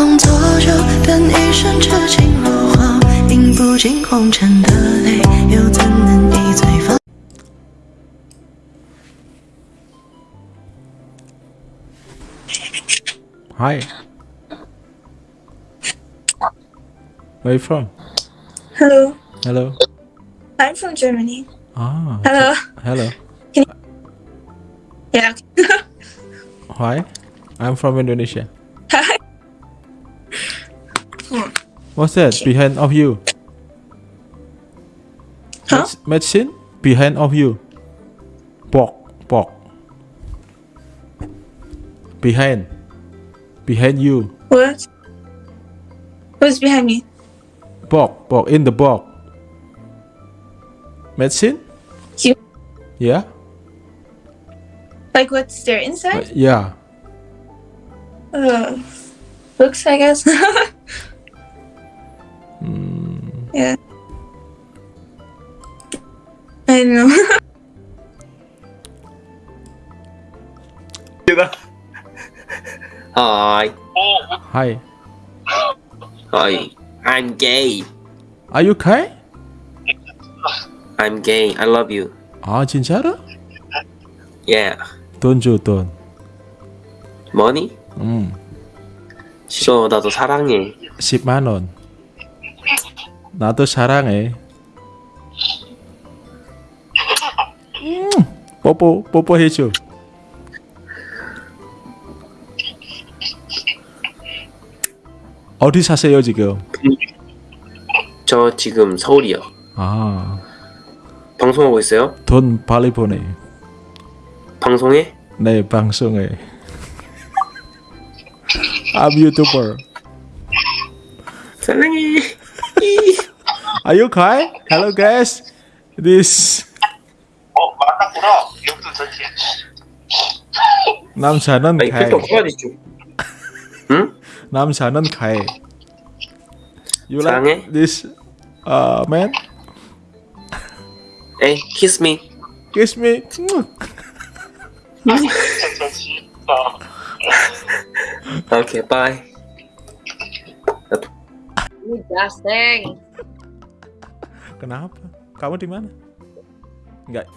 风作酒，等一生痴情若火，饮不尽红尘的泪，又怎能一醉方？Hi. Where you from? Hello, Hello. I'm from Germany. Ah. Hello. Hello. Yeah. Why? I'm from Indonesia. What's that behind of you? Huh? Med- Medicine behind of you. Pork, pork. Behind. Behind you. What? Who's behind me? Pork, pork in the pork. Medicine? You. Yeah. Like what's there Uh, inside? yeah. Uh, books, I guess. Yeah. I know. Hi. Hi. Hi. I'm gay. Are you okay? I'm gay. I love you. 아 진짜로? Yeah. 돈 줘 돈. Money? 음. 싫어. 나도 사랑해. 10만 원. 나도 사랑해. 음. 뽀뽀 뽀뽀 해줘. 어디 사세요 지금? 저 지금 서울이요. 아, 방송하고 있어요? 돈 빨리 보내. 방송해? 네, 방송에. I'm YouTuber. 사랑해. Are you okay? Hello guys. This 어 만났구나 이것도 전체 남자는 아니 가해. 필터 꺼야지 좀. 응? 남자는 가해. You 사랑해? like this uh man? 에이, kiss me. Kiss me. 전체 진짜 오케이, bye. Gasing. Kenapa? Kamu di mana? Enggak.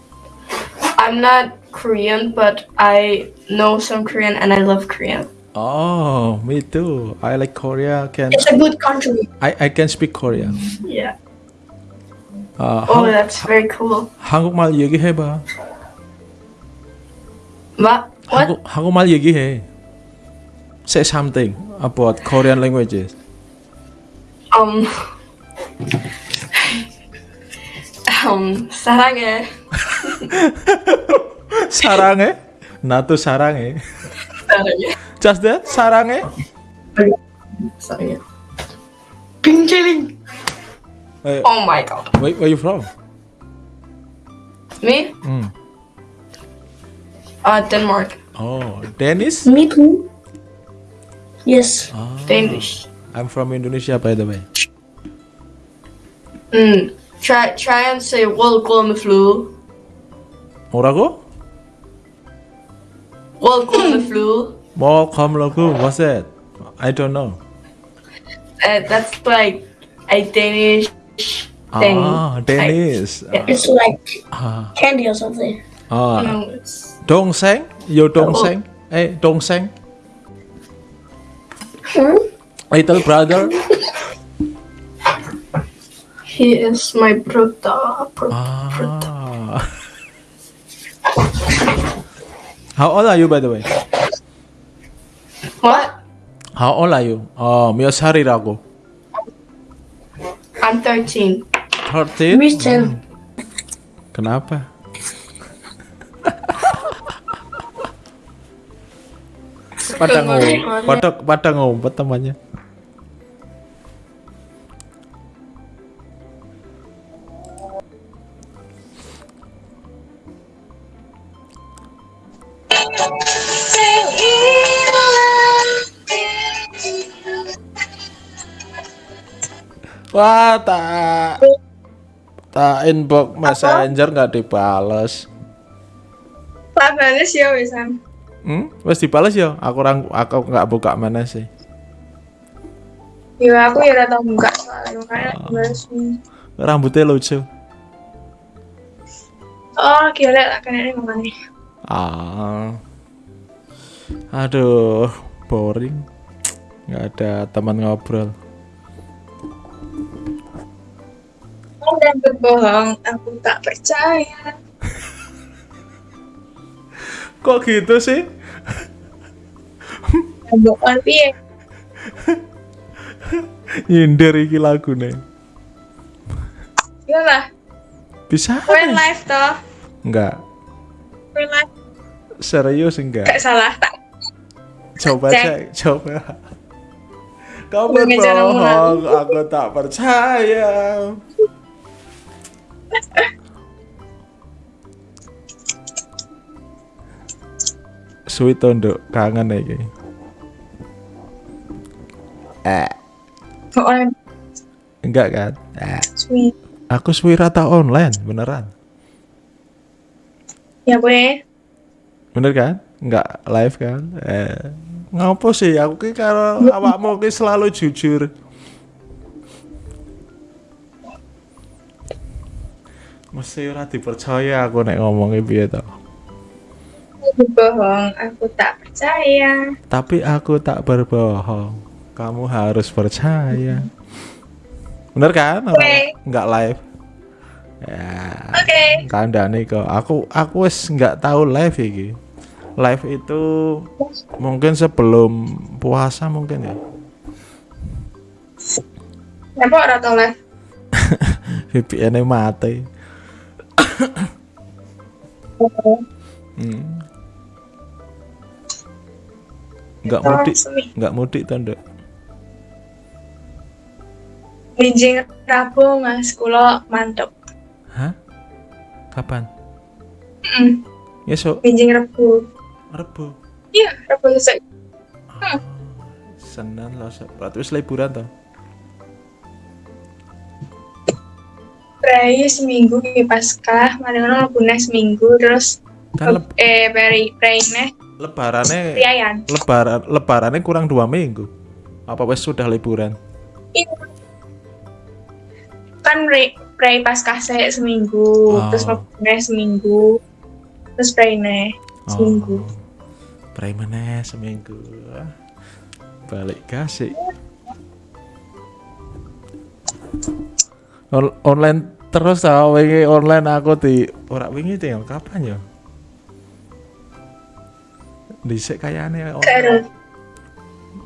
I'm not Korean, but I know some Korean and I love Korean. Oh, me too. I like Korea. Can It's a good country. I I can speak Korean. Yeah. 아, Oh, 한, that's very cool. 한국말 얘기해봐. What? What? 한국 한국말 얘기해. Say something about Korean languages. Um. um. 사랑해. 사랑해? 나도 사랑해. 사랑해. Just that? 사랑해? 사랑해. 빙제링. Where, Oh my god. where, where you from? Me? Hmm. Uh, Denmark. Oh, Dennis? Me too. Yes. Oh, Danish. I'm from Indonesia by the way. Mm. Try try and say welcome flu. 뭐라고? Welcome flu. Welcome logo. What's that? I don't know. Uh, that's like a Danish thing. Ah, Dennis. Yeah. It's like Ah, candy or something. ah. No, it's 동생? Your 동생? Hey, 동생? Hmm? Little brother? he is my brother. Bro- Ah. How old are you by the way? What? How old are you? 어, 몇 살이라고? I'm 13. 13? Me too. Kenapa? pada ngumpet, pada pada ngumpet temannya. Tak tak inbox messenger nggak dibales. Tak balas ya Wisam. Hmm, wes dibales ya. Aku orang aku nggak buka mana sih. Ya aku ya tau buka soalnya makanya Oh. Rambutnya lucu. Oh, gila lah kan ini makanya. Ah. Aduh, boring. Nggak ada teman ngobrol. Anda berbohong, aku tak percaya. Kok gitu sih? Bohong piye? Nyindir iki lagune. Ya lah, Bisa? kowe live toh. Enggak. Kowe live Serius enggak? gak salah tak. Coba Cek. coba. Kau berbohong, aku tak percaya. Sweet tondok kangen iki. Eh, Bohong enggak kan? Eh, sweet. aku sweet rata online, beneran. Ya kowe Bener kan? Enggak live kan? Eh, ngopo sih? Aku ki karo awakmu ki selalu jujur. Mesti ora dipercaya aku nek ngomongnya piye to. berbohong, aku tak percaya. Tapi aku tak berbohong. Kamu harus percaya. Bener kan? Oke. Enggak live. Ya. Oke. Kandane kok. Aku aku wis nggak tahu live iki. Live itu mungkin sebelum puasa mungkin ya. Kenapa ora tau live? VPN-nya mati. Hmm. Nggak mudik, nggak mudik Nduk. Binjing Rabu mas, kulo mantep. Hah? Kapan? Mm, Besok binjing Rabu. Rebu. Iya, Rabu sesuk. Senin lo berarti wis liburan toh. Prei seminggu ki Paskah, ngono lebune seminggu terus Kan eh prei prei neh lebarane riayan. lebaran lebarannya kurang dua minggu. Apa wis sudah liburan? Iya. Kan prei prei Paskah sek seminggu, Oh. terus lebune seminggu. Terus prei neh seminggu. Oh. Pray meneh seminggu. Balik kasih. On- online terus tau wingi online aku di ora wingi tinggal kapan ya? Dhisik kayane online.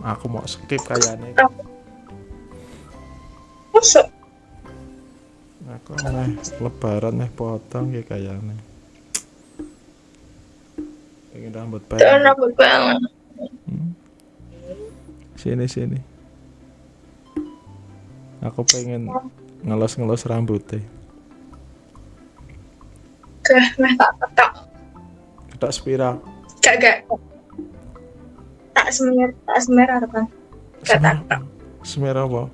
Aku mau skip kayane. masuk. Aku meh lebaran meh potong ya kayane. Pengen rambut Tuh pendek. rambut banget. Sini sini. Aku pengen ngelos-ngelos rambutnya. Gah, meh tak petok. Ketok spiral. Gak gak. Tak semer, tak semer apa kan? Gak tak tak. Semir apa?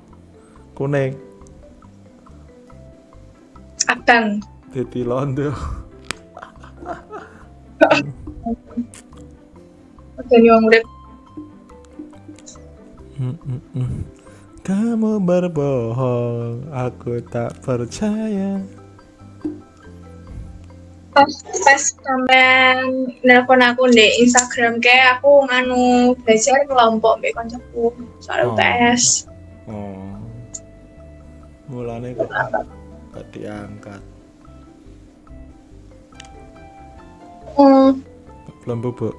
Kuning. Abang. Dadi londo. Jadi wong urip. Mm, mm, mm. Kamu berbohong, aku tak percaya. pas pas sampean nelpon aku di Instagram kayak aku nganu belajar kelompok mbek kancaku soal Oh. UTS. Oh. Mulane kok gak diangkat. Hmm, Belum bubuk.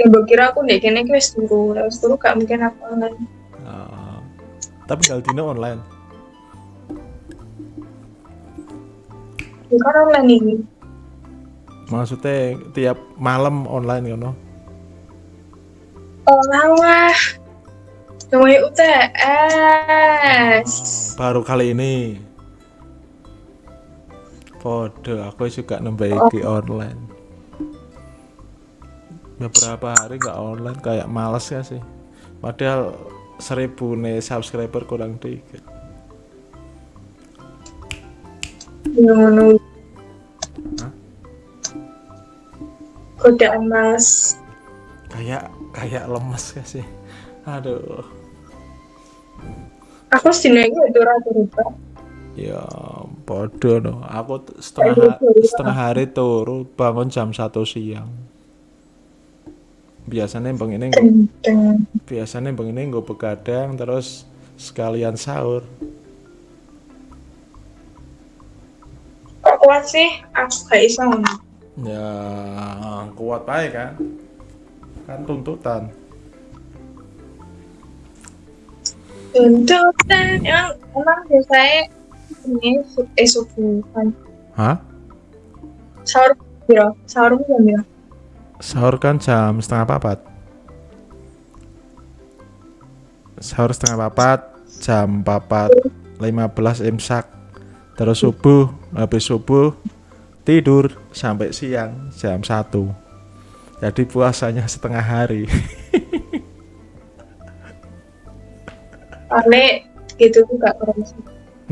Ya mbok kira aku ndek kene ki wis turu, wis turu gak mungkin aku online. Ah. tapi Galdino online. Ya kan online ini. Maksudnya tiap malam online ngono. Oh lah. Namanya UTS. Baru kali ini. Podo, aku juga nambah iki online. Beberapa hari nggak online kayak males ya sih. Padahal seribu nih subscriber kurang dikit. Hah? Godaan males. kayak kayak lemes gak sih aduh Aku sedina iki ya turu turu. ya bodoh no aku setengah setengah hari turu bangun jam satu siang biasanya begini Kenceng. biasanya begini gue begadang terus sekalian sahur Kok kuat sih? Aku gak iso ya kuat baik kan kan tuntutan Tuntutan emang emang biasanya ini eh subuh kan. hah Sahur piro? Sahur jam piro? Sahur kan jam setengah papat sahur setengah papat jam papat 15 imsak terus subuh habis subuh tidur sampai siang jam 1 jadi puasanya setengah hari Soalnya gitu kerasa.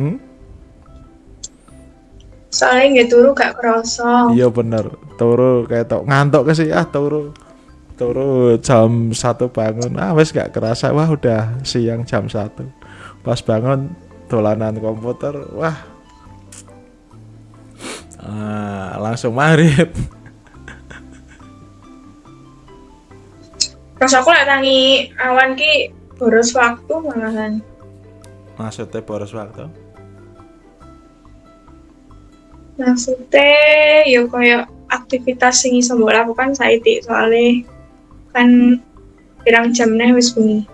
hmm? Soalnya nggak turu gak kerasa. iya bener. Turu kayak tok ngantuk ke sih? Ah turu. Turu jam satu bangun. Ah wes gak kerasa. Wah udah siang jam satu. Pas bangun dolanan komputer. Wah. Ah, langsung maghrib. Terus aku lagi tangi awan ki boros waktu malahan. maksudnya boros waktu Maksudnya ya kayak aktivitas sing iso mbok lakukan saiki soalnya kan pirang jam nih wis bengi.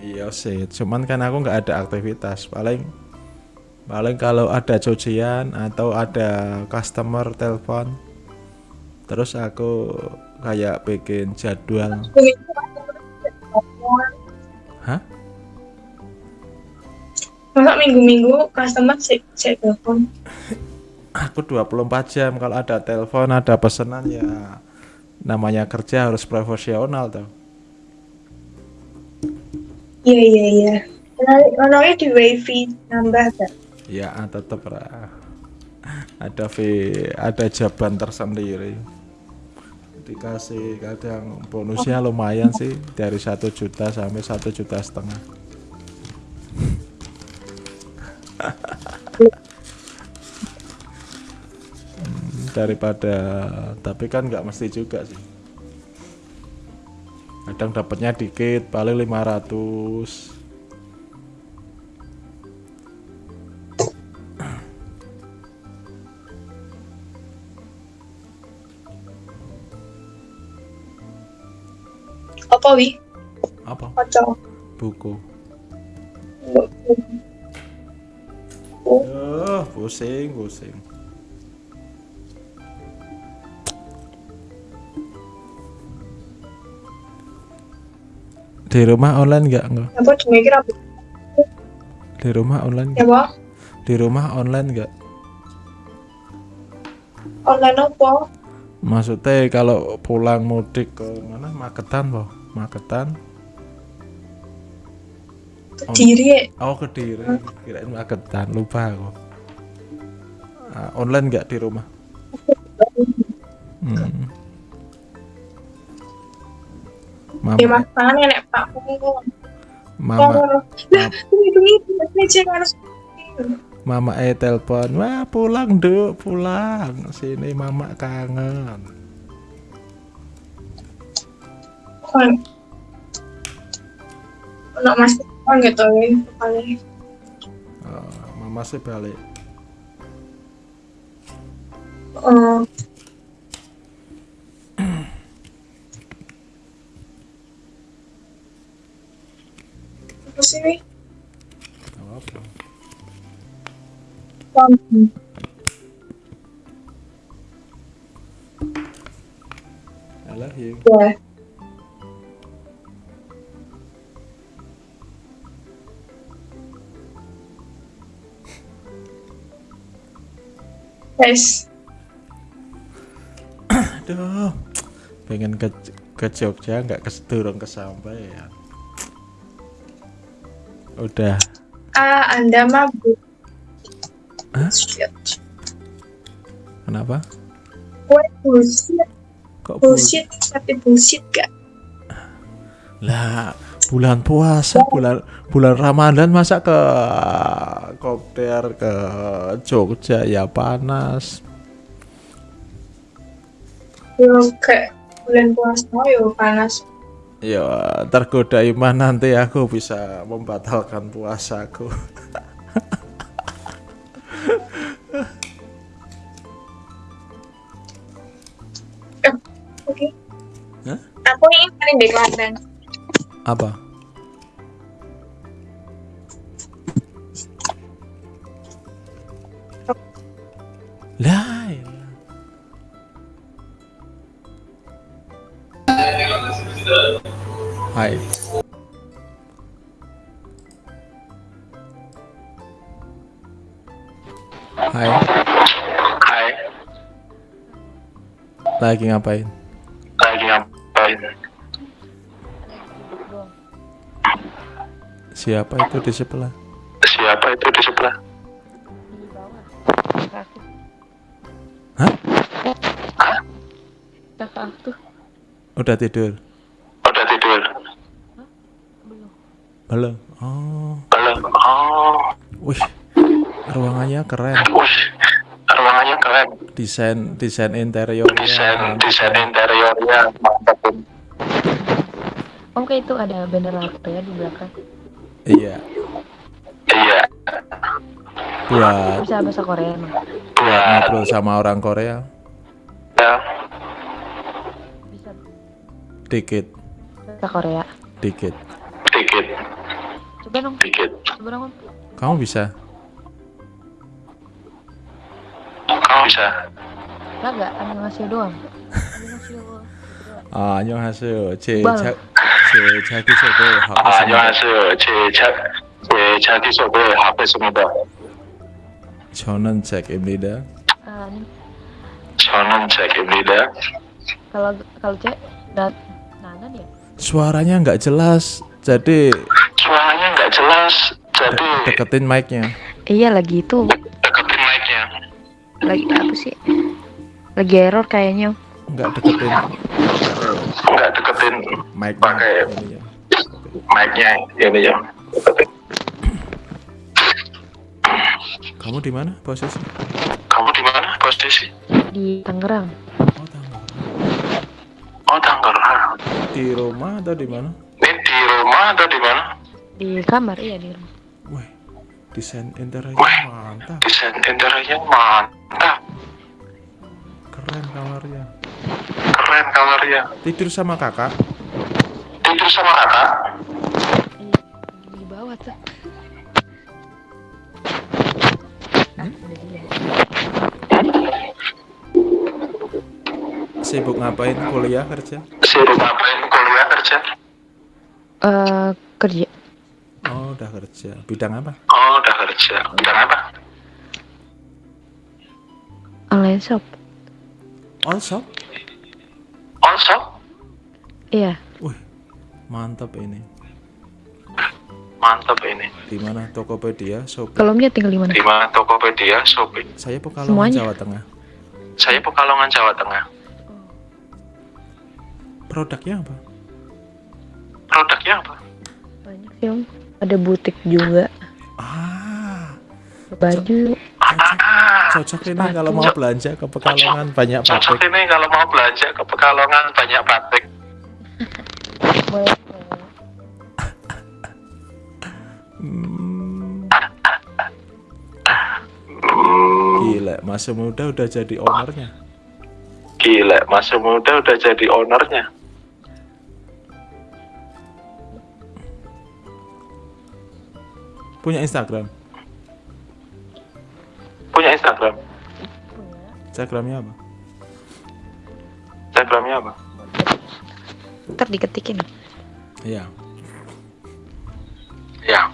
iya sih cuman kan aku nggak ada aktivitas paling paling kalau ada cucian atau ada customer telepon terus aku kayak bikin jadwal Hah? Masa minggu-minggu customer sik telepon. aku 24 jam kalau ada telepon ada pesanan ya namanya kerja harus profesional tuh Iya iya iya. Ono di wifi nambah gak? ya tetap lah. Ada fee ada jaban tersendiri. Dikasih kadang bonusnya lumayan sih dari satu juta sampai satu juta setengah. Hmm, daripada tapi kan nggak mesti juga sih kadang dapatnya dikit paling 500 Apa wi? apa Kocok. buku Oh. Aduh, pusing pusing di rumah online nggak nggak Apa cuma kira apa? di rumah online Ya di rumah online nggak? Online apa? maksudnya kalau pulang mudik ke mana? Magetan boh Magetan? Diri ya. oh kediri kirain Magetan lupa aku. Ah, online nggak di rumah. Hmm. Ya mama mas tangan nenek pak. Oh, mama harus. Mama eh telepon, wah pulang duk, pulang. Sini mama kangen. Kan. Ono mas kan gitu ya. Paling. Oh, mama sih balik. Oh. Paham. I love you. Ya. Guys, Aduh, pengen ke ke Jogja nggak kesedurung kesampaian. Udah, ah Anda mabuk. Hah? Kenapa? Gue bullshit, Kok bul- bullshit, tapi bullshit gak? Lah, bulan puasa, bulan bulan Ramadan masa ke kopter ke Jogja ya panas. Yo kayak bulan puasa yo panas. Ya, tergoda iman nanti aku bisa membatalkan puasaku. Paling di Klaten. Apa? Lah. Hai. Hai, Hai, lagi ngapain? Siapa itu di sebelah? Siapa itu di sebelah? Hah? kakak tuh Udah tidur? Udah tidur? Belum. Oh, Belum? Oh, wih, ruangannya keren. wih, ruangannya keren. Desain desain interiornya. Desain desain interiornya mantap. om kayak itu ada bendera Korea di belakang Iya, Iya, buat bisa bahasa Korea emang? Buat buat ngobrol sama orang Korea. Ya, bisa. Dikit. Bahasa Korea. Dikit. dikit, coba dong. Dikit. coba dong Kamu bisa? Kamu bisa? Enggak enggak. Animasi doang animasi doang 아, 안 且产品设备好啊，原来是且产且产品设备好配什么的。Conan cek Ibn Lida. Um, Conan cek Ibn Lida. Kalau kalau cek nanan ya. Suaranya nggak jelas, jadi. Suaranya nggak jelas, jadi. De deketin mic-nya. Iya lagi itu. Deketin mic-nya. Lagi apa sih? Lagi error kayaknya. Nggak deketin mic-nya. Pakai- Ini ya. mic-nya ini ya. Kamu di mana posisi? Kamu di mana posisi? di Tangerang Oh, Tangerang. Oh, Tangerang. Di rumah atau di mana? Ini di rumah atau di mana? di kamar iya di rumah Wih, desain interiornya mantap. Desain interiornya mantap. Keren kamarnya. Keren kamarnya. Tidur sama kakak? Tidur sama kakak? iya di bawah tuh dia Sibuk ngapain? Kuliah kerja? Sibuk ngapain kuliah kerja? eh kerja Oh, udah kerja. Bidang apa? Oh, udah kerja. Bidang apa? online shop Also? Also? iya Wih, mantap ini. Mantap ini. Di mana Tokopedia, Shopee? kalau omnya tinggal di mana Di mana Tokopedia, Shopee? Saya Pekalongan Semuanya. Jawa Tengah. Saya Pekalongan, Jawa Tengah. Produknya apa? Produknya apa? banyak sih om ada butik juga Ah, baju cocok ini Sepatu. kalau mau belanja ke Pekalongan banyak cocok pabrik. ini kalau mau belanja ke Pekalongan banyak pabrik. Hmm, Hmm, gila, masih muda udah jadi ownernya. gila, masih muda udah jadi ownernya. Punya Instagram. Punya Instagram. Instagramnya apa? Instagramnya apa? ntar diketikin Iya. Ya,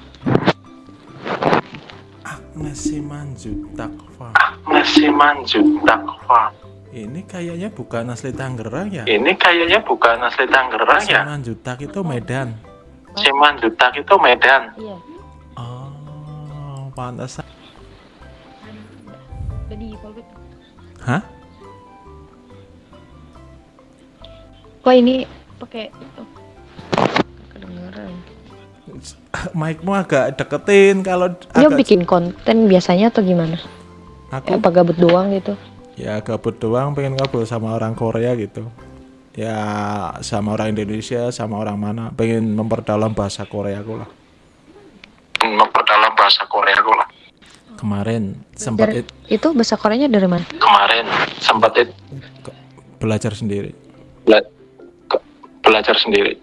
Agnes Simanjut Takfa. Messi Manju Takwa. Ini kayaknya bukan asli Tangerang ya? Ini kayaknya bukan asli Tangerang ya. Simanjutak itu Medan. Si Manjutak itu Medan. iya Oh, pantas. Udah di back. Hah? kok ini pakai itu mic-mu agak deketin kalau Dia agak bikin konten biasanya atau gimana? aku Apa gabut doang gitu? ya gabut doang pengen ngobrol sama orang Korea gitu ya sama orang Indonesia sama orang mana pengen memperdalam bahasa Korea aku lah memperdalam bahasa Korea aku lah kemarin sempat Dari- it- Itu bahasa Koreanya dari mana? kemarin sempat it- belajar sendiri. Bela- ke- belajar sendiri.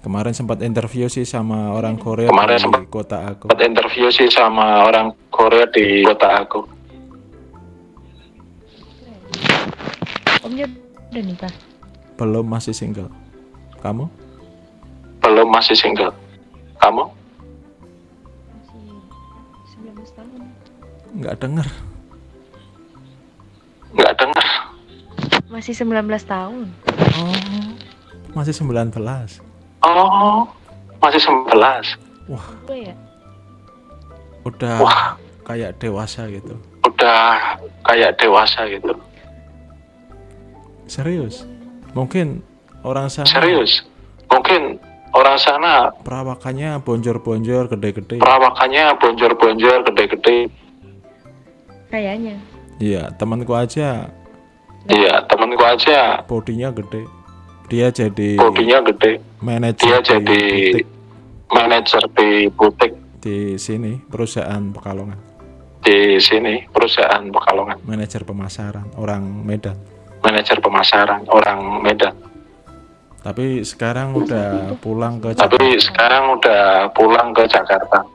Kemarin sempat interview sih sama orang Korea Kemarin di sempat- kota aku. sempat interview sih sama orang Korea di kota aku. Omnya udah nikah. belum masih single. Kamu? Belum masih single. Kamu nggak denger. Nggak dengar Masih 19 tahun. oh masih 19 oh masih 11 Gue ya. udah Wah. kayak dewasa gitu. Udah kayak dewasa gitu. Serius? Mungkin orang sana serius? Mungkin orang sana perawakannya bonjor-bonjor gede-gede. perawakannya bonjor-bonjor gede-gede Kayaknya. iya temanku aja. Iya temenku aja. Bodinya gede. Dia jadi bodinya gede. manajer dia di jadi butik. manajer di butik. Di sini perusahaan Pekalongan. Di sini perusahaan Pekalongan. Manajer pemasaran orang Medan. Manajer pemasaran orang Medan. Tapi sekarang udah pulang ke tapi Jakarta. sekarang udah pulang ke Jakarta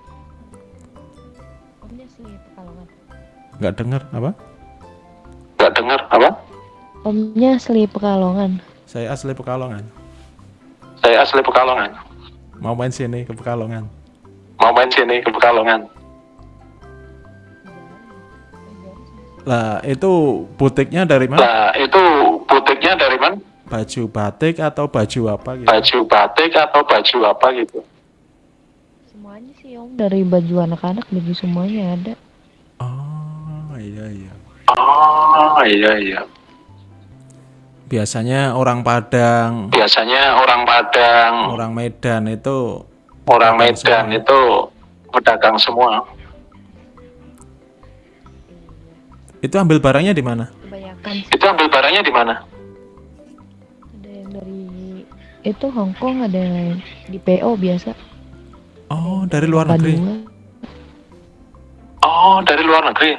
nggak dengar apa? Nggak dengar apa? Omnya asli Pekalongan. saya asli Pekalongan. Saya asli Pekalongan. Mau main sini ke Pekalongan. Mau main sini ke Pekalongan. Lah itu butiknya dari mana? Nah, itu butiknya dari mana? baju batik atau baju apa gitu? Baju batik atau baju apa gitu? Semuanya sih Om. Dari baju anak-anak baju semuanya ada. oh iya iya Oh, iya iya. biasanya orang Padang Biasanya orang Padang, orang Medan itu orang Medan itu pedagang semua. itu ambil barangnya di mana Kebanyakan Itu ambil barangnya di mana? ada yang dari itu Hong Kong ada yang di PO biasa. oh dari luar negeri Padua. Oh, dari luar negeri.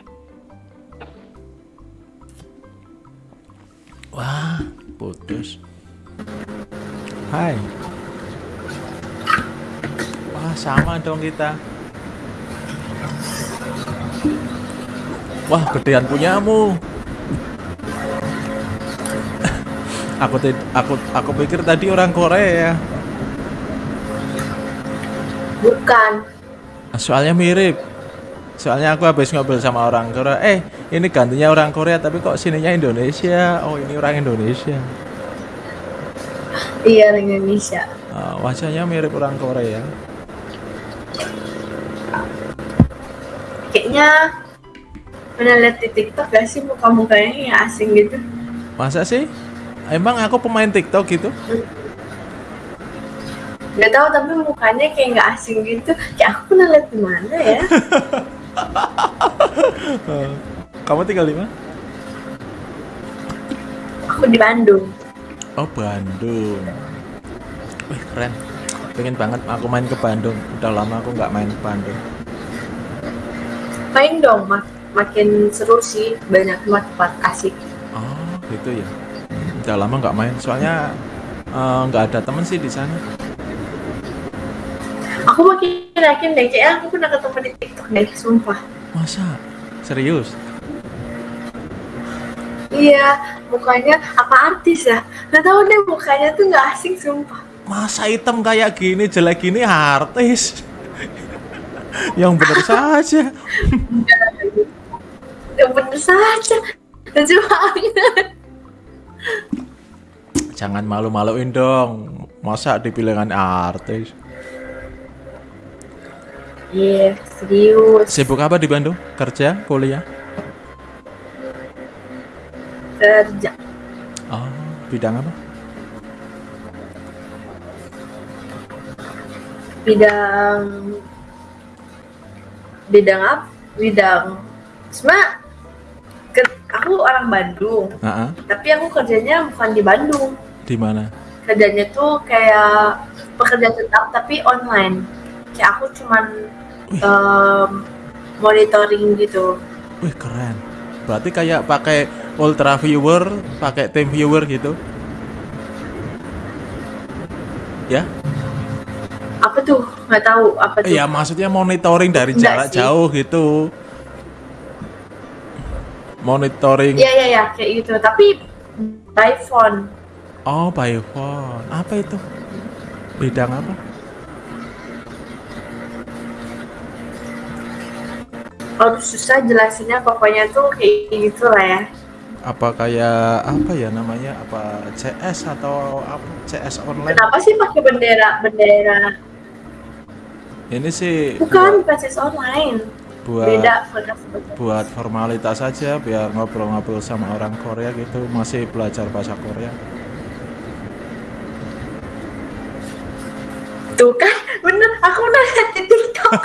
Wah putus. Hai. Wah sama dong kita. Wah gedean punyamu. Aku aku aku pikir tadi orang Korea. Bukan. soalnya mirip. Soalnya aku habis ngobrol sama orang Korea. Eh ini gantinya orang Korea tapi kok sininya Indonesia oh ini orang Indonesia Iya orang Indonesia. Ah, wajahnya mirip orang Korea Kayaknya pernah lihat di TikTok gak sih muka-mukanya yang asing gitu? masa sih emang aku pemain TikTok gitu Gak tahu tapi mukanya kayak nggak asing gitu. Kayak aku pernah lihat di mana ya? kamu tinggal di mana? Aku di Bandung. oh Bandung. Wih keren. Pengen banget aku main ke Bandung. Udah lama aku nggak main ke Bandung. Main dong, mak makin seru sih. Banyak tempat asik. oh gitu ya. Udah lama nggak main. Soalnya eh, nggak ada temen sih di sana. Aku makin yakin deh, kayak aku pernah ketemu di TikTok deh, sumpah. masa? Serius Iya, mukanya apa artis ya? Gak tahu deh mukanya tuh nggak asing sumpah. masa hitam kayak gini jelek gini artis yang bener saja Ya bener saja. Lucu banget. jangan malu-maluin dong masa dipilihkan artis Iya, serius. sibuk apa di Bandung kerja kuliah Kerja. oh bidang apa bidang bidang apa bidang sebenarnya ke- aku orang Bandung Heeh. tapi aku kerjanya bukan di Bandung Di mana? kerjanya tuh kayak pekerja tetap tapi online kayak aku cuman monitoring gitu Wih keren. Berarti kayak pakai ultra viewer, pakai team viewer gitu. Ya? apa tuh nggak tahu apa tuh Iya, maksudnya monitoring dari Enggak jarak sih. jauh gitu. Monitoring. Iya iya iya kayak gitu tapi by phone Oh, by phone. Apa itu? Bidang apa? kalau susah jelasinnya pokoknya tuh kayak gitu lah ya Apa kayak apa ya namanya? Apa CS atau apa? CS online? kenapa sih pakai bendera bendera Ini sih bukan bukan sis online buat beda buat formalitas saja biar ngobrol-ngobrol sama orang Korea gitu masih belajar bahasa Korea tuh kan bener aku nanya di TikTok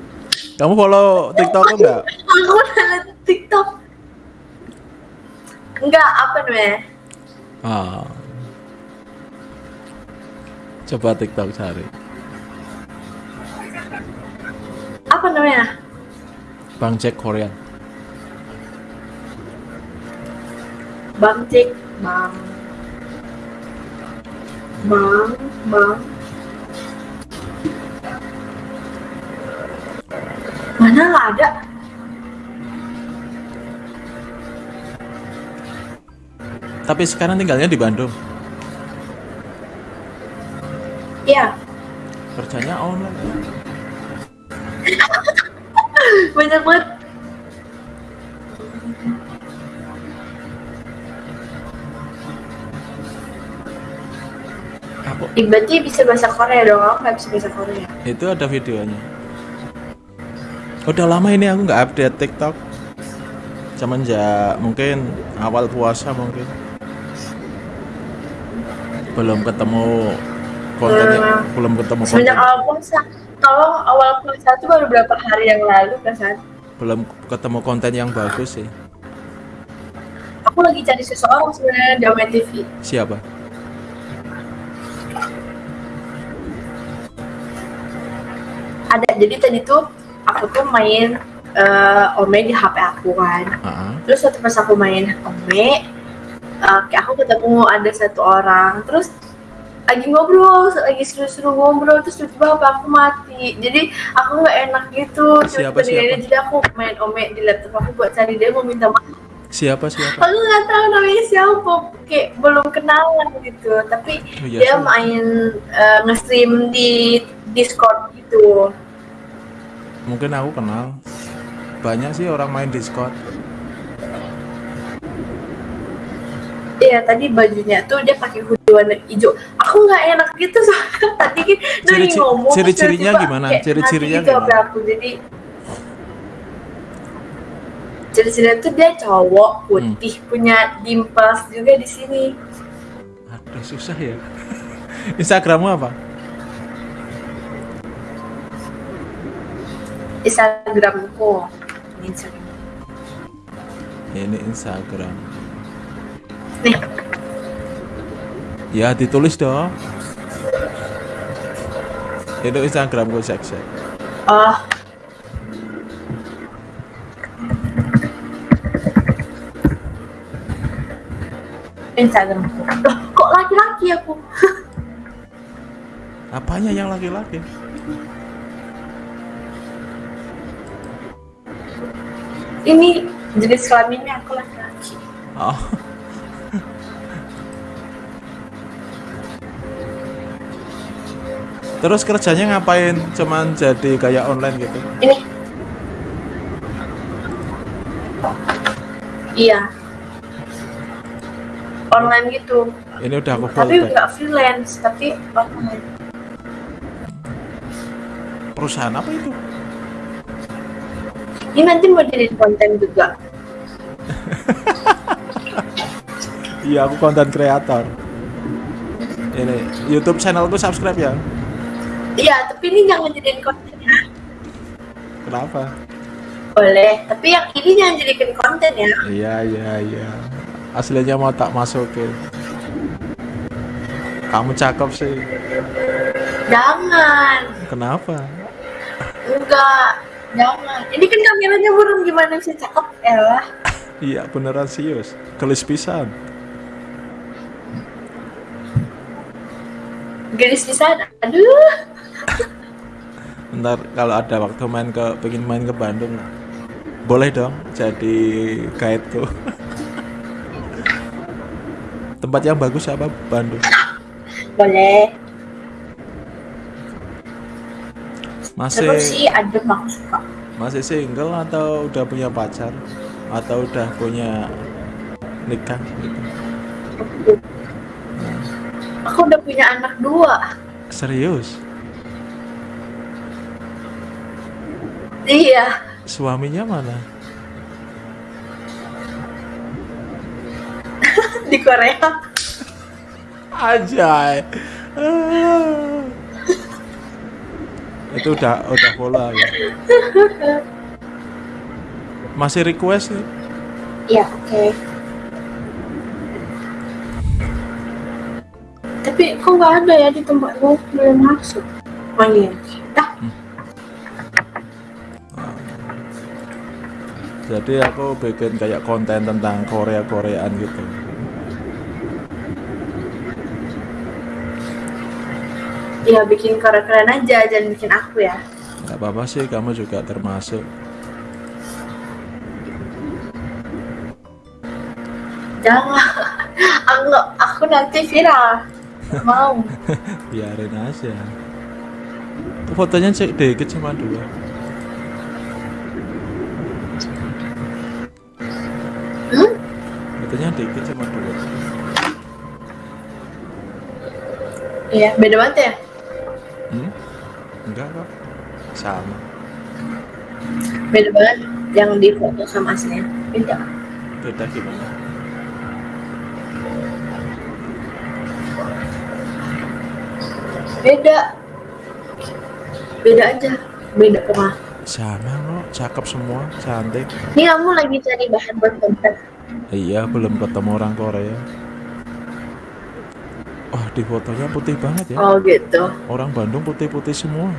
kamu follow TikTok enggak? Aku di TikTok. Enggak apa namanya? Ah. coba TikTok cari. Apa namanya? Bang Jack Korean. Bang cek bang. Bang bang mana nggak ada? Tapi sekarang tinggalnya di Bandung. Iya, kerjanya online. Banyak banget. berarti bisa bahasa Korea dong, aku nggak bisa bahasa Korea. itu ada videonya udah lama ini aku nggak update TikTok. Semenjak mungkin awal puasa mungkin. Belum ketemu kontennya Hmm. belum ketemu konten. Semenjak awal puasa, kalau awal puasa itu baru berapa hari yang lalu kan? Belum ketemu konten yang bagus sih. Aku lagi cari seseorang sebenarnya di Ome TV. siapa? Ada, jadi tadi tuh aku tuh main eh, Ome di HP aku kan. Ah, Terus waktu pas aku main Ome, eh, kayak aku ketemu ada satu orang. Terus lagi ngobrol, lagi seru-seru ngobrol, terus tiba-tiba HP aku mati. Jadi aku nggak enak gitu. Siapa, dia- siapa? Jadi aku main Ome di laptop aku buat cari dia mau minta maaf. siapa siapa Aku nggak tahu namanya siapa, kayak belum kenalan gitu. Tapi Oh, iya dia sih. main eh, nge-stream di Discord gitu. Mungkin aku kenal banyak sih orang main Discord Iya tadi bajunya tuh dia pakai hoodie warna hijau. Aku nggak enak gitu soalnya tadi kan dia lagi Ciri-ci- ngomong. ciri-cirinya gimana? Ciri-cirinya gitu gimana? Aku jadi ciri-cirinya tuh dia cowok putih Hmm. punya dimples juga di sini. aduh susah ya Instagrammu apa Instagramku. Instagram. ini Instagram Nih, ya ditulis dong itu Instagramku sek sek oh. Instagramku. Loh, kok laki-laki aku? apanya yang laki-laki Ini jenis kelaminnya aku laki-laki. oh Terus kerjanya ngapain? Cuman jadi kayak online gitu. Ini. Iya. Online gitu. Ini udah aku Tapi nggak freelance, tapi online. Perusahaan apa itu? Ini nanti mau jadi konten juga. Iya, aku konten kreator. ini YouTube channelku subscribe ya. Iya, tapi ini jangan jadiin konten ya. Kenapa? Boleh, tapi yang ini jangan jadikan konten ya. Iya iya iya. Aslinya mau tak masukin. Kamu cakep sih. Jangan. Kenapa? Enggak. Jangan. Ini kan kameranya burung gimana bisa cakep? Elah. Iya beneran serius. Gelis pisan. Garis di sana. Aduh. Ntar kalau ada waktu main ke pengen main ke Bandung boleh dong jadi guide-ku. Tempat yang bagus apa Bandung? Boleh. Masih Terus sih adem aku suka. masih single atau udah punya pacar atau udah punya nikah gitu. Aku udah punya anak dua. Serius? Iya. Suaminya mana? Di Korea. Ajay. Itu udah udah bola ya. Masih request nih. Iya, oke. Tapi kok nggak ada ya di tempatku belum masuk. Oh iya. Dah. Jadi aku bikin kayak konten tentang Korea Koreaan gitu. Ya bikin keren-keren aja, jangan bikin aku ya. Gak apa-apa sih, kamu juga termasuk. Jangan. Aku, aku nanti viral. Nggak Mau. Biarin aja. Fotonya cek dikit cuma dua. Hmm? Fotonya dikit cuma dua. Iya, beda banget ya. Enggak kok. Sama. Beda banget yang di foto sama aslinya. Beda. Beda gimana? Beda. Beda aja. Beda ke mana? Sama kok, cakep semua, cantik. Ini kamu lagi cari bahan buat konten. Iya, belum ketemu orang Korea. Di fotonya putih banget ya. Oh gitu. Orang Bandung putih-putih semua.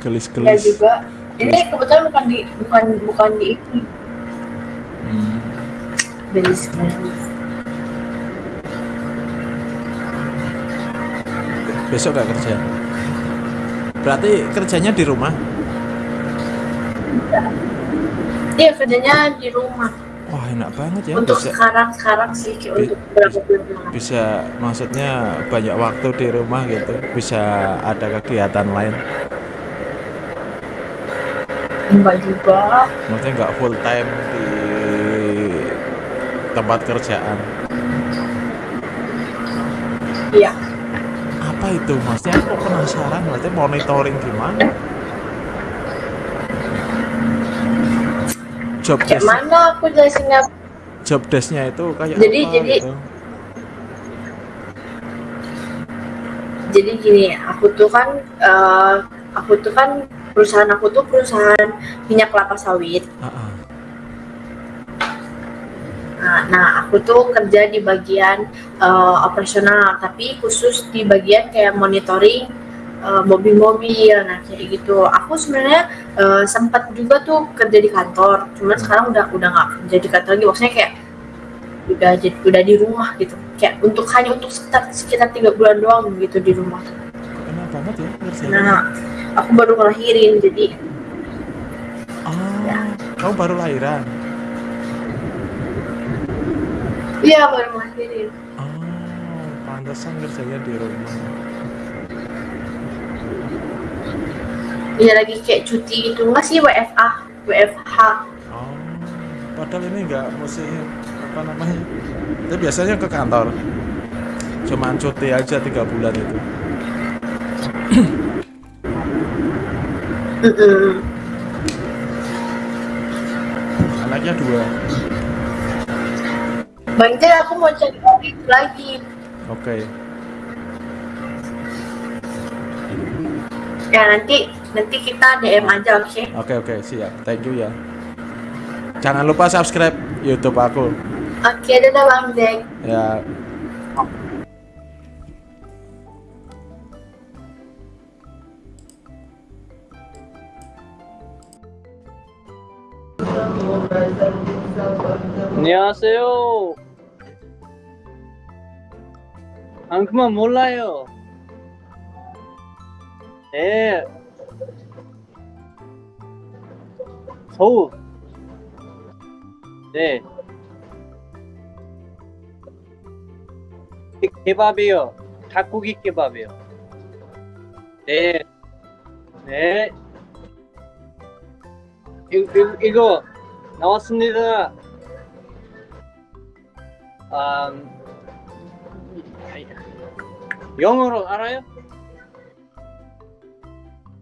Ya Gelis-gelis. juga. Ini kebetulan bukan di bukan bukan di ini. Hmm. Belis belis. Besok gak kerja? Berarti kerjanya di rumah? Iya kerjanya di rumah. Wah, enak banget ya. untuk Bisa, sekarang sekarang sih kayak Bi- untuk bulan yang bisa, maksudnya banyak waktu di rumah gitu. Bisa ada kegiatan lain. enggak juga. Maksudnya nggak full time di tempat kerjaan. Iya. Apa itu? Maksudnya aku penasaran. Berarti monitoring gimana? Job Kayak desk, mana aku jelasinnya? job desk-nya itu kayak Jadi- apa jadi- gitu? Jadi gini, aku tuh kan eh, aku tuh kan perusahaan aku tuh perusahaan minyak kelapa sawit. Ah, ah. Nah, nah, aku tuh kerja di bagian eh, operasional, tapi khusus di bagian kayak monitoring eh, mobil-mobil, nah kayak gitu. Aku sebenarnya eh, sempat juga tuh kerja di kantor, cuman sekarang udah udah nggak kerja di kantor lagi. Maksudnya kayak udah jadi udah di rumah gitu. Kayak untuk hanya untuk sekitar sekitar tiga bulan doang gitu di rumah. Enak banget ya kerjanya. Nah, aku baru ngelahirin, jadi Oh, kamu baru lahiran. iya baru ngelahirin. Oh, pantesan kerjanya di rumah. Iya lagi kayak cuti gitu nggak sih WFA, WFH. Oh, padahal ini nggak mesti apa namanya? Itu biasanya ke kantor. Cuman cuti aja tiga bulan itu. Anaknya dua. Banjir aku mau cari itu lagi. Oke. Ya nanti nanti kita DM aja oke? Oke oke siap. Thank you ya. Jangan lupa subscribe YouTube aku. Oke, dadah Bang Jack. Ya. 안녕하세요. 안 그만 몰라요. 네. 서울. 네. 게- 개밥이요. 닭고기 개밥이요. 네. 네. 이, 이, 이거 나왔습니다. 음, 영어로 알아요?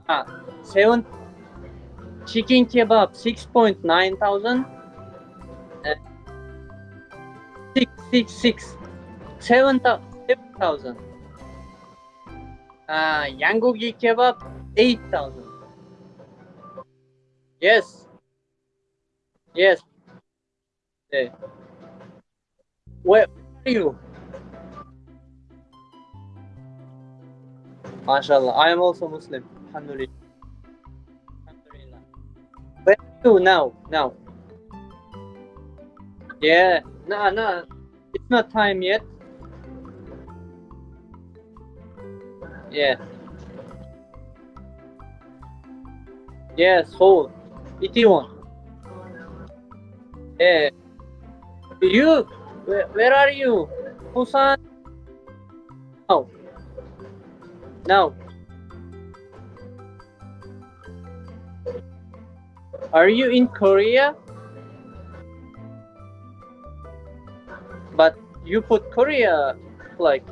아, 세운 chicken kebab 6.9 thousand. Uh, 666 uh, kebab 8,000 yes. Yes. Yeah. where are you? Mashallah I am also Muslim alhamdulillah. You now? Now. Yeah. No, no. It's not time yet. Yeah. Yes, Seoul. Itaewon. Yeah. You, where, where are you? Busan. Now. Now. Are you in Korea? But you put Korea like.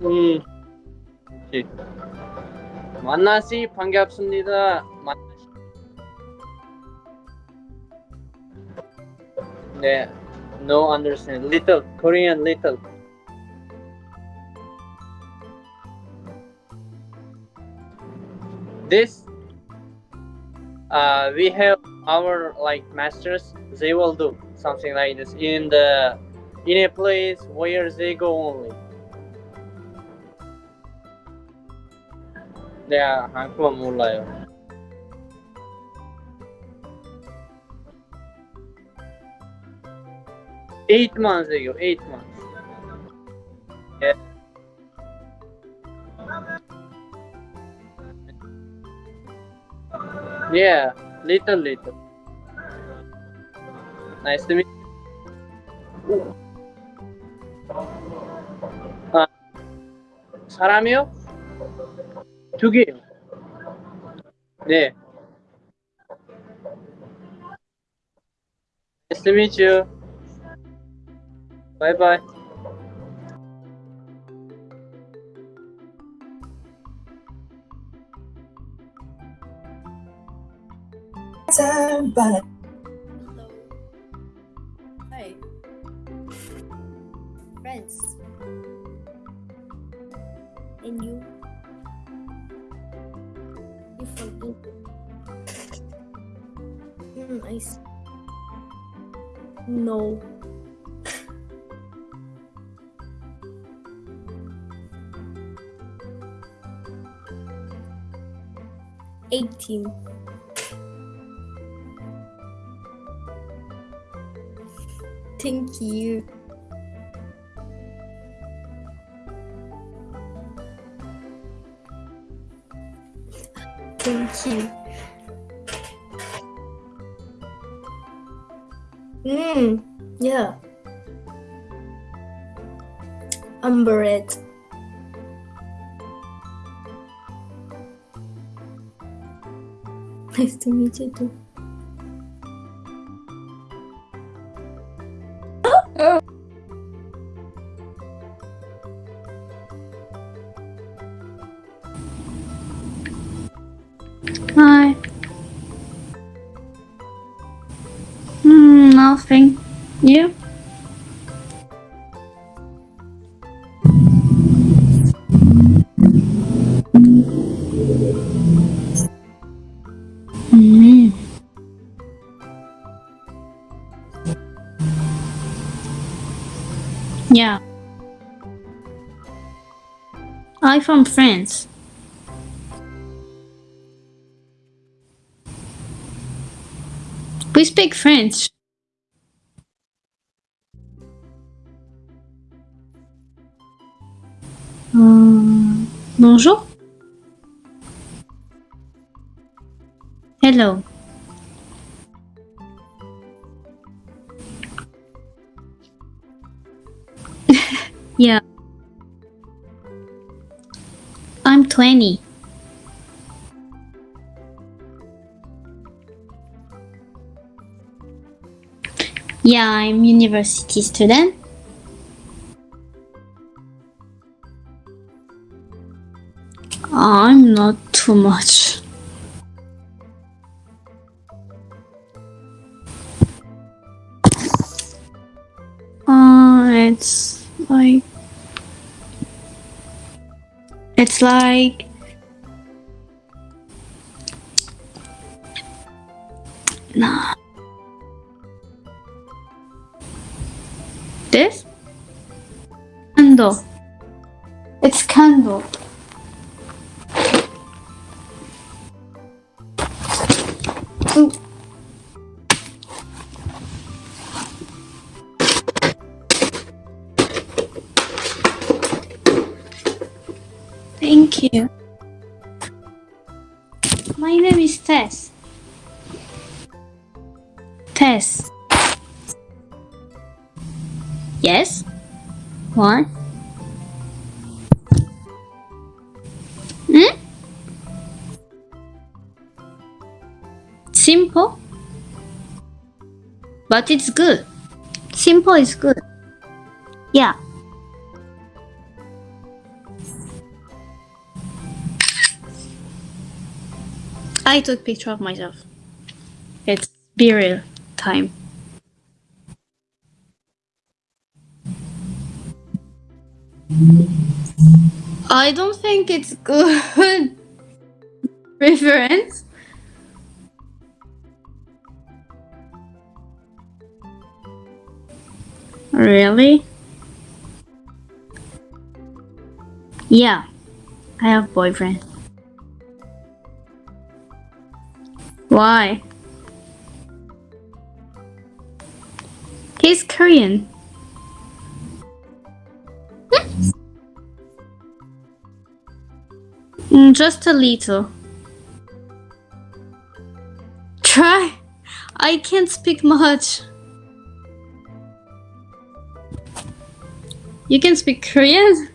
음. 오케이. 만나시 반갑습니다. 만나시. 네. No understand. Little Korean little. this uh, we have our like masters. They will do something like this in the in a place where they go only. Yeah hankuva moolaya eight months ago eight months. Yeah, little, little. Nice to meet you. 아, 사람이요? 두 개요. 네. Nice to meet you. Bye bye. Hello. Hi. Friends. And you? You forget. Hmm, I see. No. Eighteen. Thank you. Thank you. Mm, yeah. Umber it. Nice to meet you too. From France. We speak French. Uh, bonjour. Hello. 20. Yeah, I'm university student. I'm not too much. It's like nah. This candle. You. My name is Tess. Tess. Yes? What? Hmm? Simple? But it's good. Simple is good. Yeah. I took picture of myself. It's burial time. I don't think it's good reference. Really? Yeah, I have boyfriend. Why? He's Korean. Mm, Just a little. Try. I can't speak much. You can speak Korean?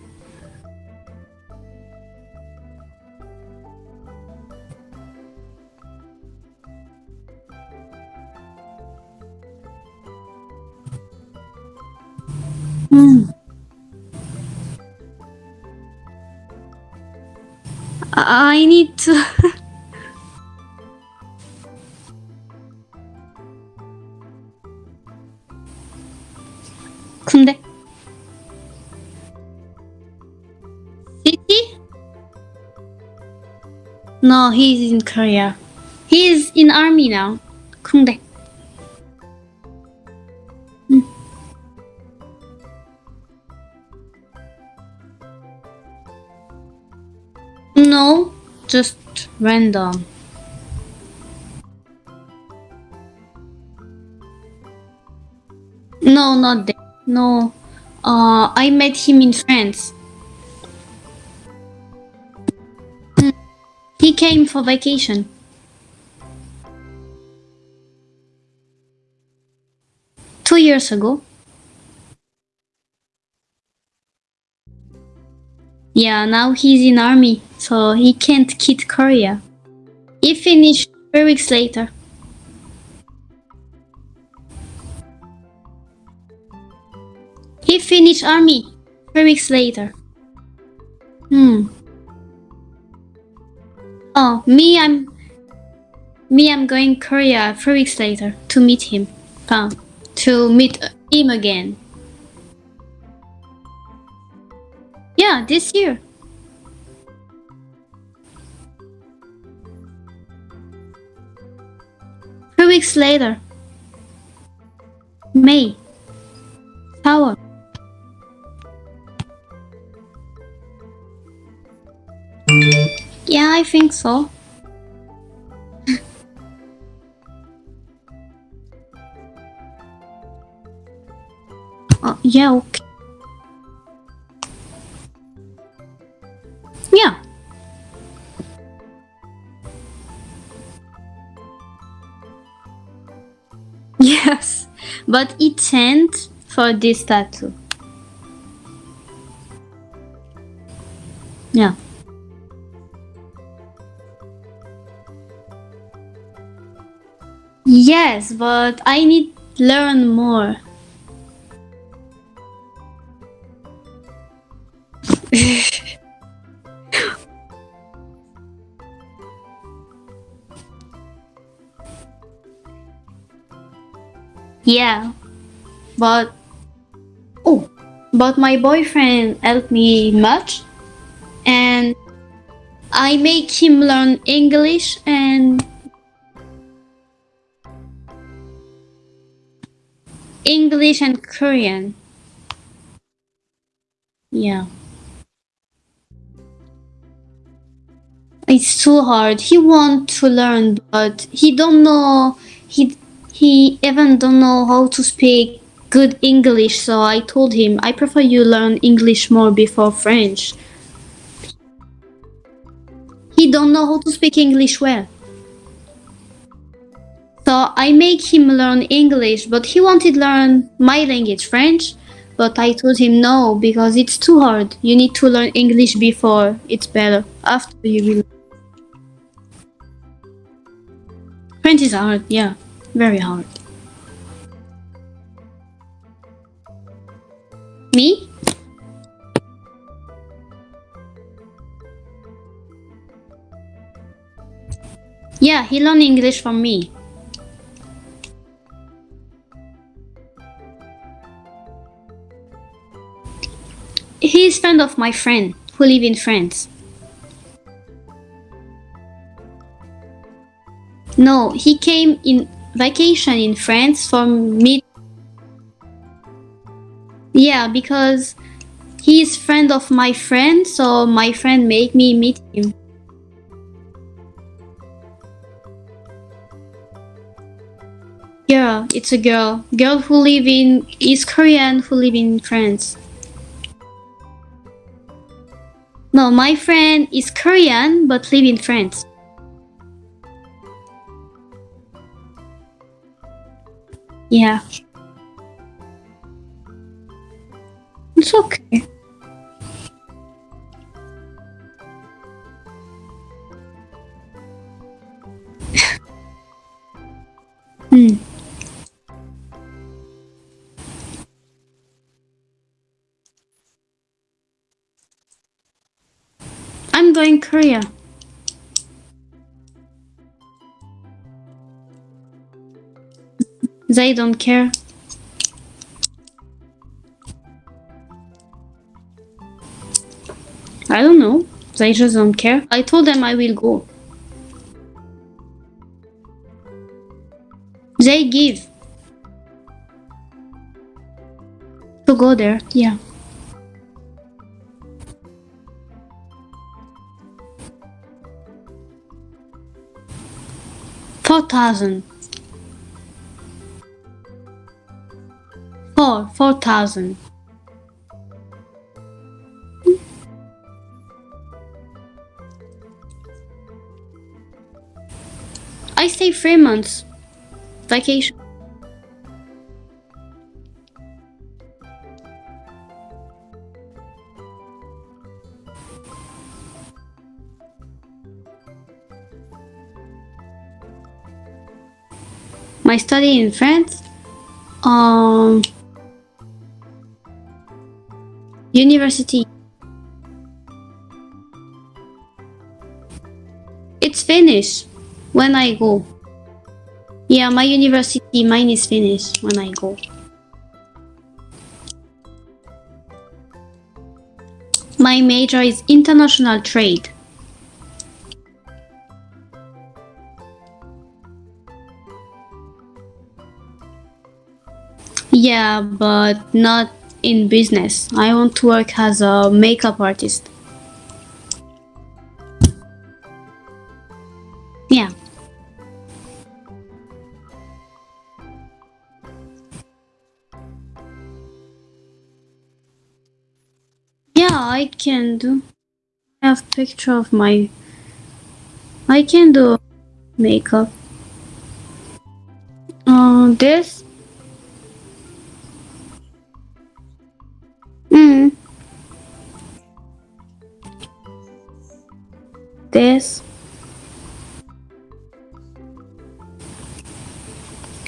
need to. 근데 city? No, he's in Korea. He's in army now. 근데 Just random. No, not there. No. Uh, I met him in France. Hmm. He came for vacation. Two years ago. Yeah, now he's in army, so he can't quit Korea. He finished three weeks later. He finished army three weeks later. Hmm. Oh, me, I'm me, I'm going Korea three weeks later to meet him. Fun. to meet him again. Yeah, this year. Three weeks later. May. Tower. Yeah, I think so. Uh, yeah, okay. Yes, but it sent for this tattoo. Yeah. Yes, but I need learn more. Yeah, but oh, but my boyfriend helped me much, and I make him learn English and English and Korean. Yeah. It's too hard. He want to learn, but he don't know. He he even don't know how to speak good English. So I told him I prefer you learn English more before French. He don't know how to speak English well. So I make him learn English, but he wanted learn my language, French. But I told him no because it's too hard. You need to learn English before it's better. After you will. French is hard, yeah, very hard. Me? Yeah, he learned English from me. He is friend of my friend who live in France. No, he came in vacation in France for me. Yeah, because he is friend of my friend, so my friend make me meet him. Girl, it's a girl. Girl who live in is Korean who live in France. No, my friend is Korean but live in France. Yeah. It's okay. hmm. I'm going Korea. They don't care. I don't know. They just don't care. I told them I will go. They give. To go there, yeah. Four thousand. Four, four thousand. I stay three months. Vacation. My study in France. Um, university. It's finished when I go. Yeah, my university mine is finished when I go. My major is international trade. Yeah, but not in business. I want to work as a makeup artist. Yeah. Yeah, I can do. I have picture of my. I can do makeup. Uh, this. This.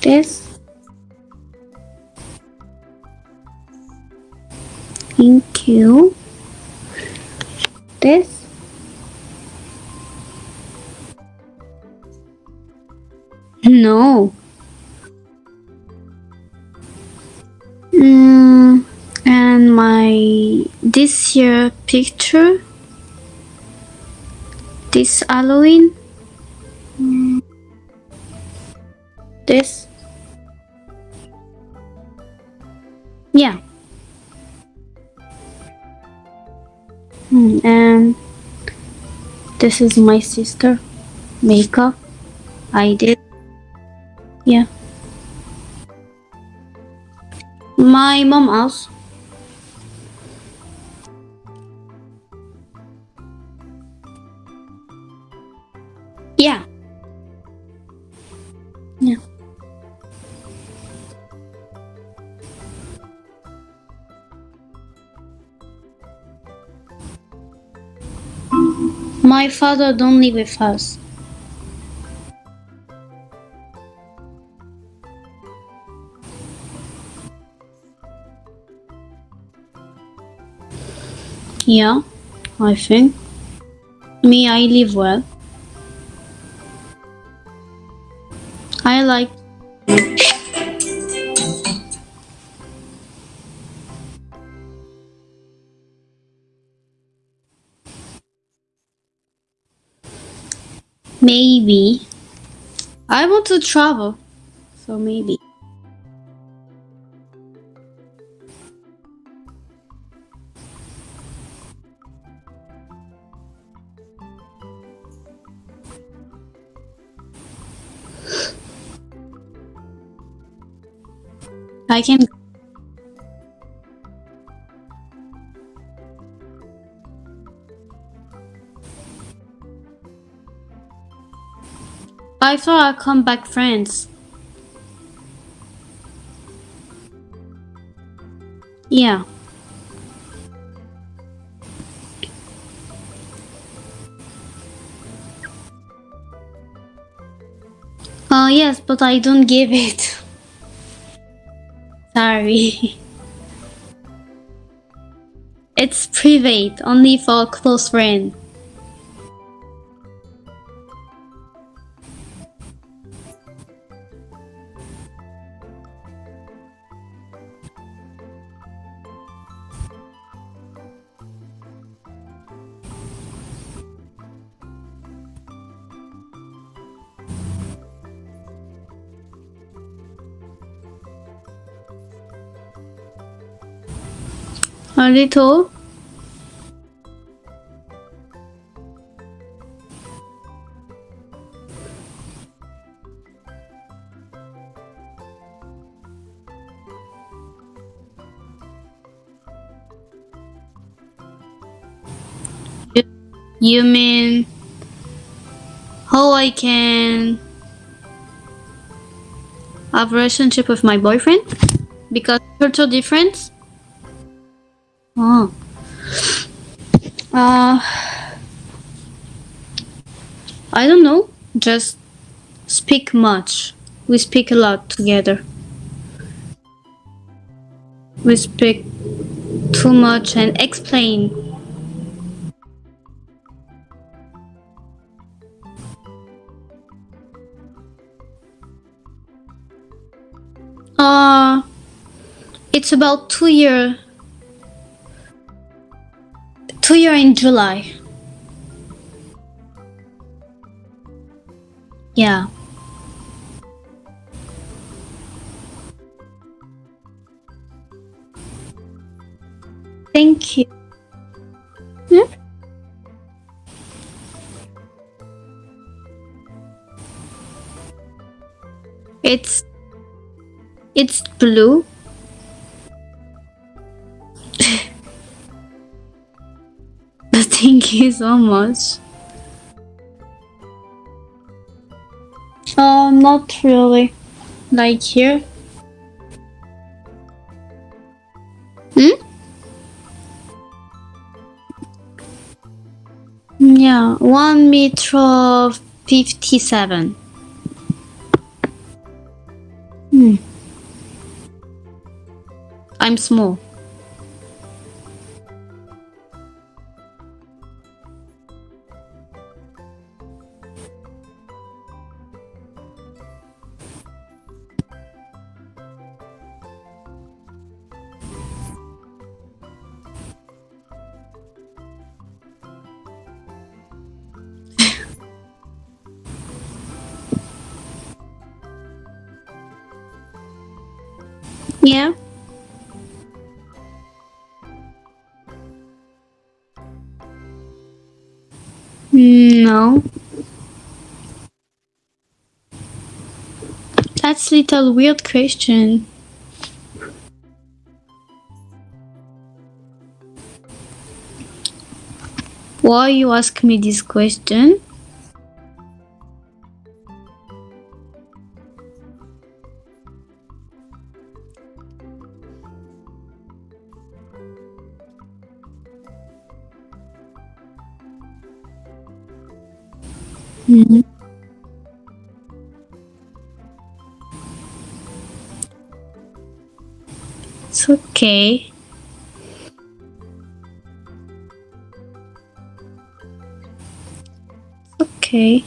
This. Thank you. This. No. Mm, and my this year picture. This Halloween. This. Yeah. Hmm, and this is my sister makeup I did yeah my mom house My father don't live with us. Yeah, I think. Me, I live well. I like. Maybe. I want to travel. So maybe. I can. I thought I'd come back friends. Yeah. Oh yes, but I don't give it. Sorry. It's private, only for close friend. Little. You- mean how I can have a relationship with my boyfriend? Because culture difference? Oh. Uh, I don't know. Just speak much. We speak a lot together. We speak too much and explain. Uh, it's about two year. In July. Yeah. Thank you. Hmm? It's it's blue. Thank you so much. Oh, not really. Like here. Hmm? Yeah, one meter fifty-seven. Hmm. I'm small. That's little weird question. Why you ask me this question? Okay. Okay.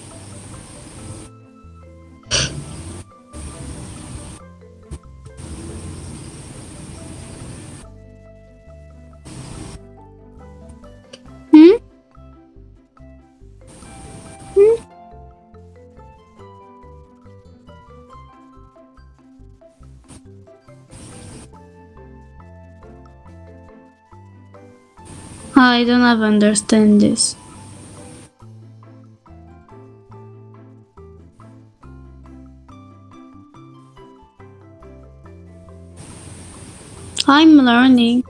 I don't understand this. I'm learning.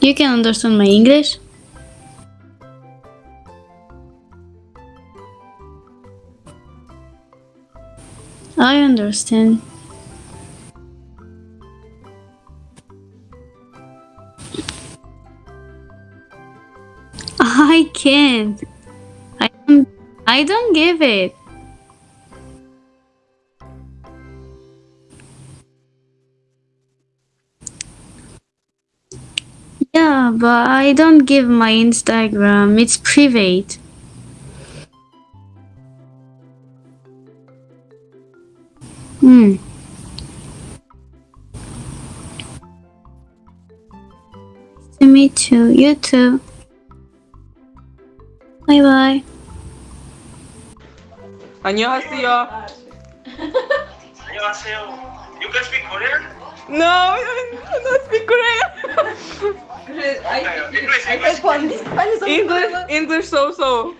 You can understand my English? I can't. I don't, I don't give it. Yeah, but I don't give my Instagram. It's private. to meet you. You too. Bye bye. 안녕하세요. 안녕하세요. You can speak Korean? No, I don't speak Korean. English, English, English, English so so.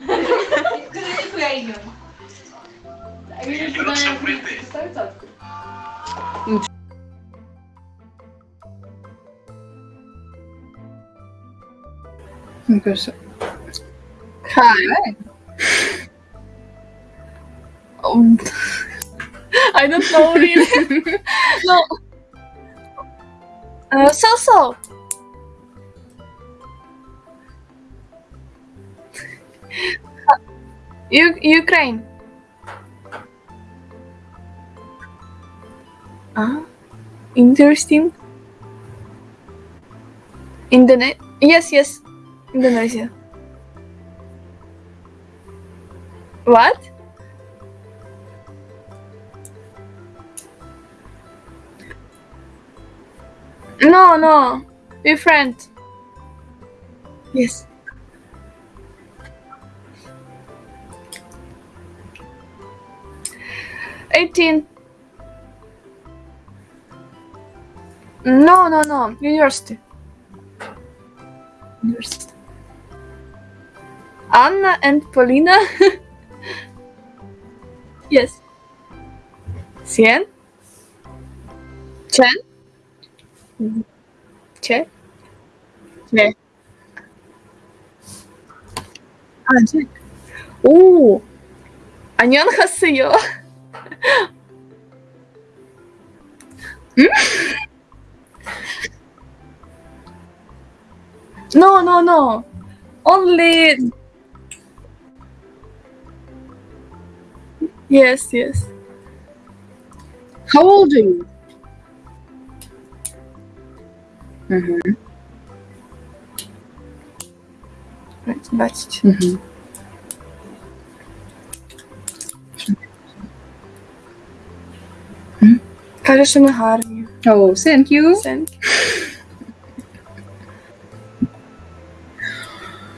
You look so pretty. Because hi. Um, I don't know him. no. Uh, so so. U- Ukraine. Ah, interesting. Internet. Yes, yes. Indonesia. What? No, no. We're friends. Yes. Eighteen. No, no, no. University. University. Anna and Paulina. yes. Cien. Chen. Che. Che. 아, 제. 오. 안녕하세요. 음? No, no, no. Only. Yes, yes. How old are you? Mm-hmm. Right, бачите. Mm-hmm. Каже, що ми гарні. Oh, thank you. Thank you.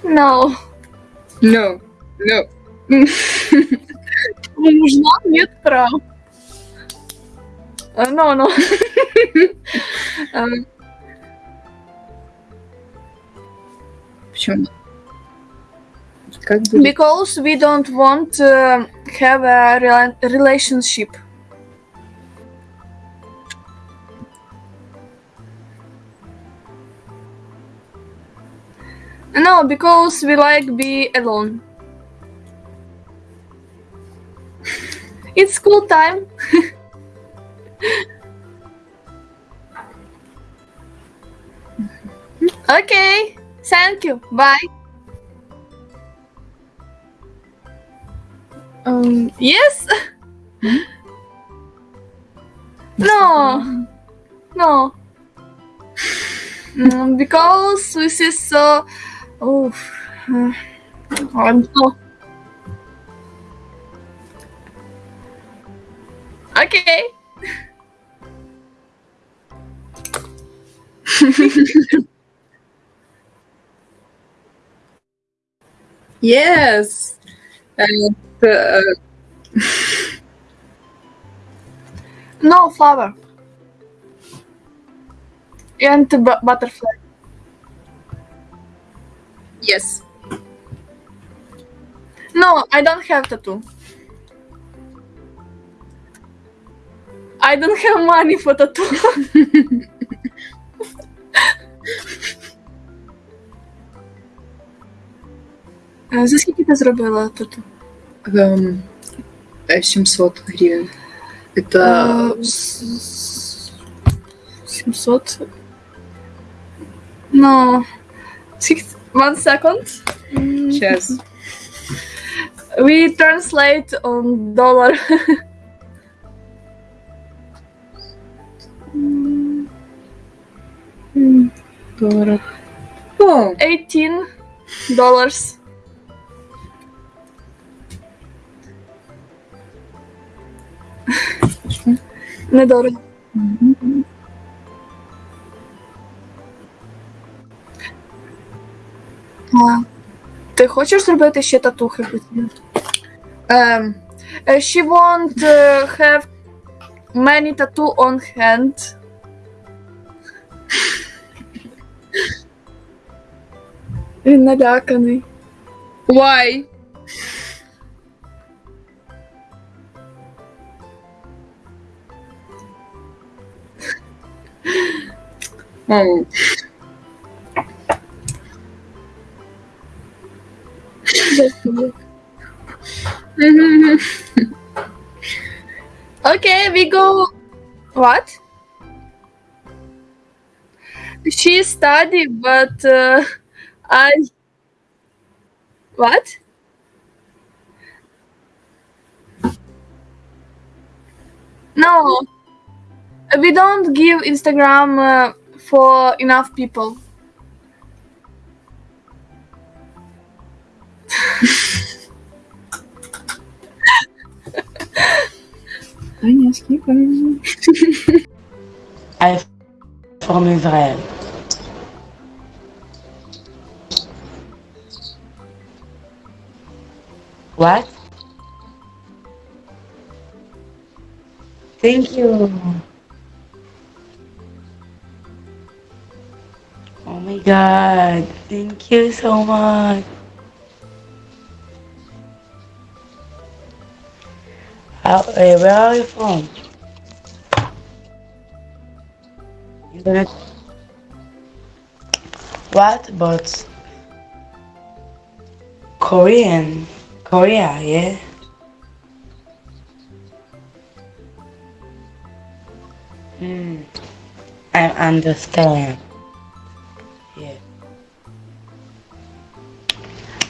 No. No, no. Нужна? Нет прав. Uh, no, no. um, Почему? Как бы... because we don't want to have a rela- relationship. No, because we like be alone. it's school time. okay, thank you. Bye. Um, yes. no, no. Mm, because this is so. Oh, I'm so. Okay. Yes. And uh, No flower. And bu- butterfly. yes. No, I don't have tattoo. I don't have money for tattoo. Е, За скільки ти зробила тату? Эм, э, 700 гривен. Это... Е, с- 700. No. Six, one second. Mm, Сейчас. We translate on dollar. Долларов. О, 18 dollars. Недорого. А, ти хочеш зробити ще татухи? Uh, she won't uh, have many tattoo on hand. in and Nadakane. Why? oh. okay, we go. What? She study, but uh, I. What? No, we don't give Instagram uh, for enough people. Agnès Kiefer. I'm from Israel. What? Thank you. Oh my god. Thank you so much. How, where are you from? Internet. What? But Korean. Korea, yeah. Hmm. I understand. Yeah.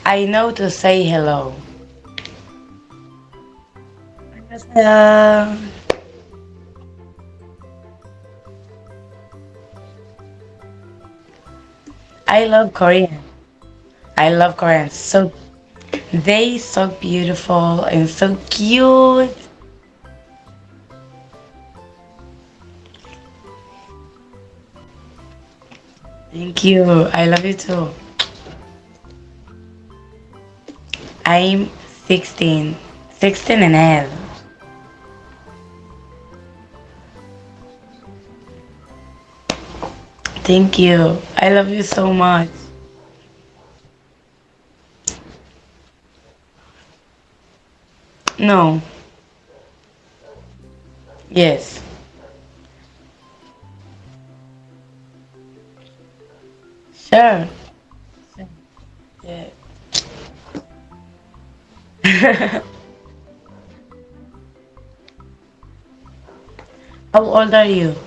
I know to say hello. Um, I love Korean. I love Koreans. So they so beautiful and so cute. Thank you. I love you too. I'm 16. 16 and a half. Thank you. I love you so much. No. Yes. Sure. Yeah. How old are you?